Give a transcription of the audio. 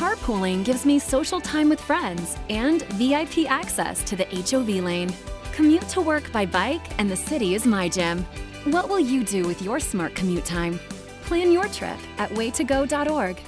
Carpooling gives me social time with friends and VIP access to the HOV lane. Commute to work by bike, and the city is my gym. What will you do with your smart commute time? Plan your trip at waytogo.org.